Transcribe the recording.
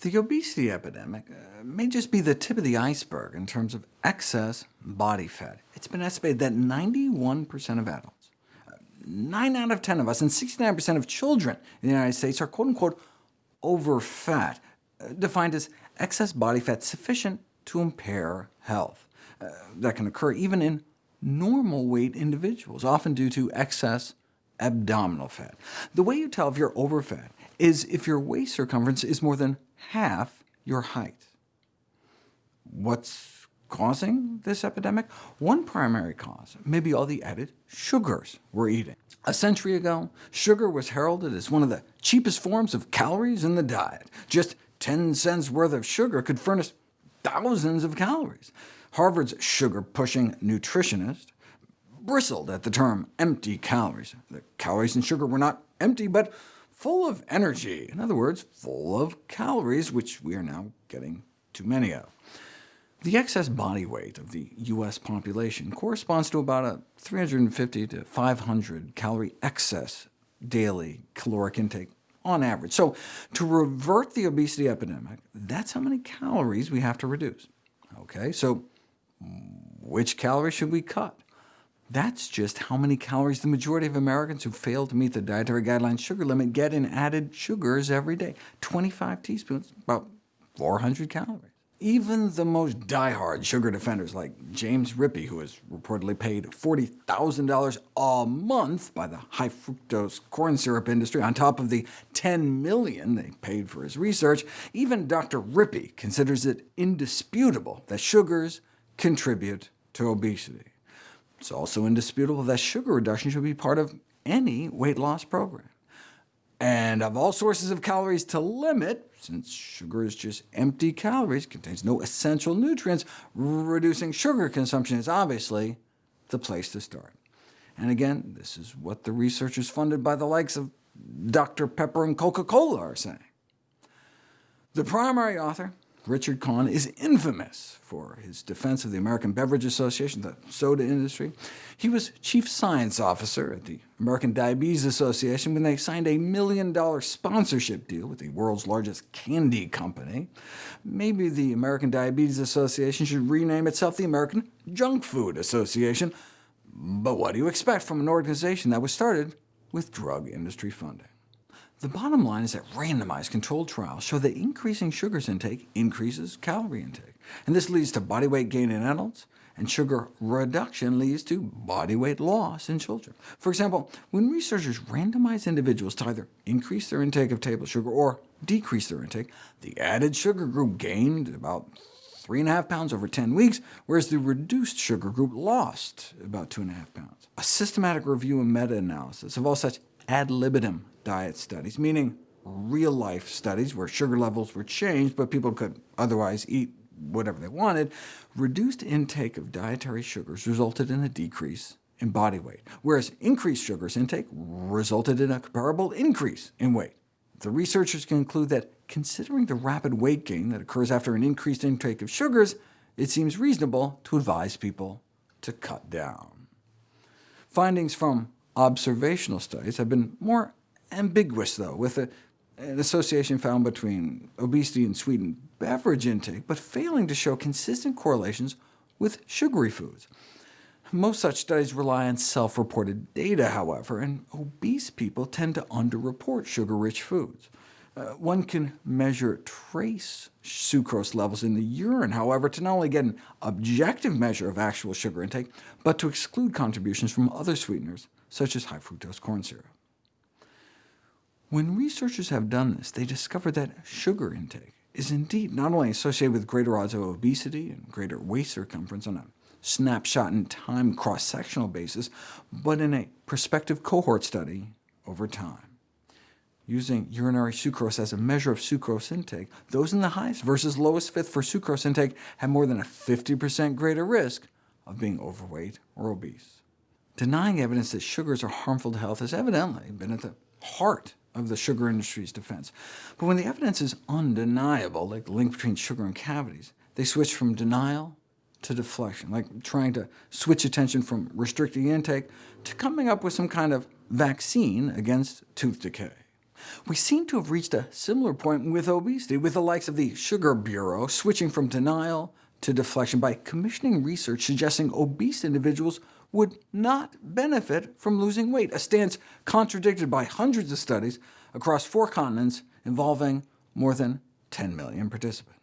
The obesity epidemic uh, may just be the tip of the iceberg in terms of excess body fat. It's been estimated that 91% of adults, uh, 9 out of 10 of us, and 69% of children in the United States are quote-unquote overfat, uh, defined as excess body fat sufficient to impair health. That can occur even in normal weight individuals, often due to excess abdominal fat. The way you tell if you're overfat is if your waist circumference is more than half your height. What's causing this epidemic? One primary cause may be all the added sugars we're eating. A century ago, sugar was heralded as one of the cheapest forms of calories in the diet. Just 10 cents worth of sugar could furnish thousands of calories. Harvard's sugar-pushing nutritionist bristled at the term empty calories. The calories in sugar were not empty, but full of energy. In other words, full of calories, which we are now getting too many of. The excess body weight of the U.S. population corresponds to about a 350 to 500 calorie excess daily caloric intake on average. So to revert the obesity epidemic, that's how many calories we have to reduce. OK, so which calories should we cut? That's just how many calories the majority of Americans who fail to meet the dietary guidelines sugar limit get in added sugars every day. 25 teaspoons, about 400 calories. Even the most die-hard sugar defenders, like James Rippe, who is reportedly paid $40,000 a month by the high-fructose corn syrup industry, on top of the 10 million they paid for his research, even Dr. Rippe considers it indisputable that sugars contribute to obesity. It's also indisputable that sugar reduction should be part of any weight loss program. And of all sources of calories to limit, since sugar is just empty calories, contains no essential nutrients, reducing sugar consumption is obviously the place to start. And again, this is what the researchers funded by the likes of Dr. Pepper and Coca-Cola are saying. The primary author Richard Kahn is infamous for his defense of the American Beverage Association, the soda industry. He was chief science officer at the American Diabetes Association when they signed a million-dollar sponsorship deal with the world's largest candy company. Maybe the American Diabetes Association should rename itself the American Junk Food Association. But what do you expect from an organization that was started with drug industry funding? The bottom line is that randomized controlled trials show that increasing sugars intake increases calorie intake, and this leads to body weight gain in adults, and sugar reduction leads to body weight loss in children. For example, when researchers randomized individuals to either increase their intake of table sugar or decrease their intake, the added sugar group gained about 3.5 pounds over 10 weeks, whereas the reduced sugar group lost about 2.5 pounds. A systematic review and meta-analysis of all such ad libitum diet studies, meaning real-life studies where sugar levels were changed, but people could otherwise eat whatever they wanted, reduced intake of dietary sugars resulted in a decrease in body weight, whereas increased sugars intake resulted in a comparable increase in weight. The researchers conclude that considering the rapid weight gain that occurs after an increased intake of sugars, it seems reasonable to advise people to cut down. Findings from observational studies have been more ambiguous, though, with a, an association found between obesity and sweetened beverage intake, but failing to show consistent correlations with sugary foods. Most such studies rely on self-reported data, however, and obese people tend to underreport sugar-rich foods. Uh, one can measure trace sucrose levels in the urine, however, to not only get an objective measure of actual sugar intake, but to exclude contributions from other sweeteners, such as high-fructose corn syrup. When researchers have done this, they discover that sugar intake is indeed not only associated with greater odds of obesity and greater waist circumference on a snapshot-in-time cross-sectional basis, but in a prospective cohort study over time. Using urinary sucrose as a measure of sucrose intake, those in the highest versus lowest fifth for sucrose intake had more than a 50% greater risk of being overweight or obese. Denying evidence that sugars are harmful to health has evidently been at the heart of the sugar industry's defense. But when the evidence is undeniable, like the link between sugar and cavities, they switch from denial to deflection, like trying to switch attention from restricting intake to coming up with some kind of vaccine against tooth decay. We seem to have reached a similar point with obesity, with the likes of the Sugar Bureau switching from denial to deflection by commissioning research suggesting obese individuals would not benefit from losing weight, a stance contradicted by hundreds of studies across four continents involving more than 10 million participants.